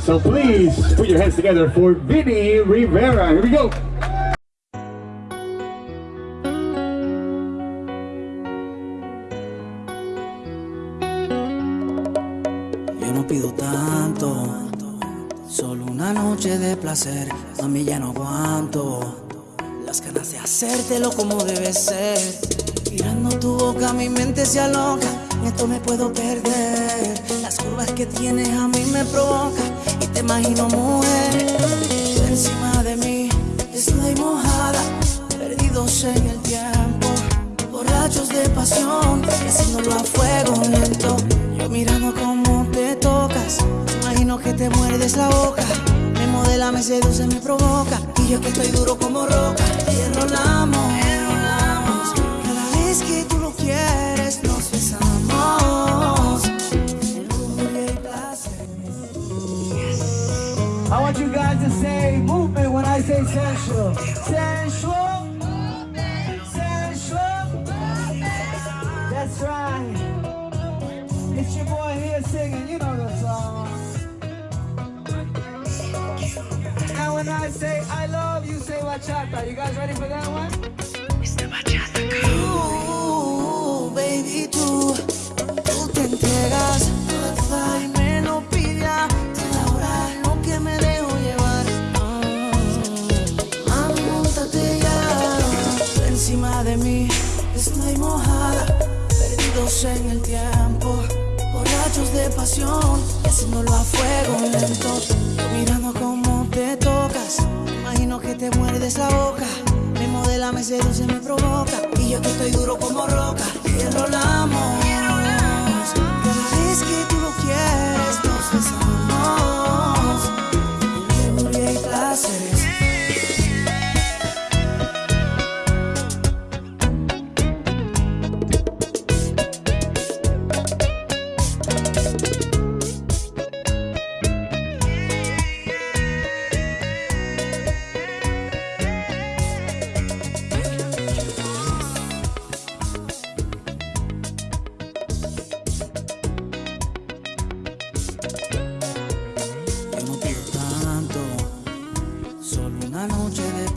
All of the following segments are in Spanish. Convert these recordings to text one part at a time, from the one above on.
So please put your hands together for Vinny Rivera. Here we go. Yo no pido tanto, solo una noche de placer, a mí ya no aguanto. Las ganas de hacértelo como debe ser. Mirando tu boca, mi mente se aloca, esto me puedo perder. Que tienes a mí me provocan y te imagino mujer. Encima de mí, desnuda y mojada, perdidos en el tiempo. Borrachos de pasión, haciéndolo a fuego lento. Yo mirando cómo te tocas, imagino que te muerdes la boca. Me modela, me seduce, me provoca. Y yo que estoy duro como roca, want you guys to say movement when I say sensual. Sensual. Sensual. That's right. It's your boy here singing. You know the song. Now when I say I love you, say bachata. You guys ready for that one? Tú, de mí, desnuda y mojada, perdidos en el tiempo, borrachos de pasión, haciéndolo a fuego lento, mirando cómo te tocas, imagino que te muerdes la boca. Me modela, me seduce, me provoca Y yo que estoy duro como roca. Y enrolamos Cada vez que tú lo quieres Nos besamos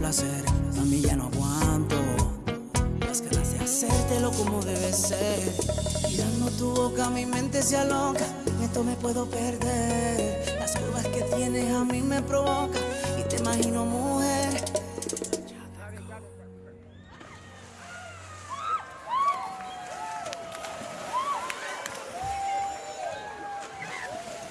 placer, a mí ya no aguanto. Las ganas de hacértelo como debe ser. Mirando tu boca, mi mente se aloca, esto me puedo perder. Las curvas que tienes a mí me provocan y te imagino mujer.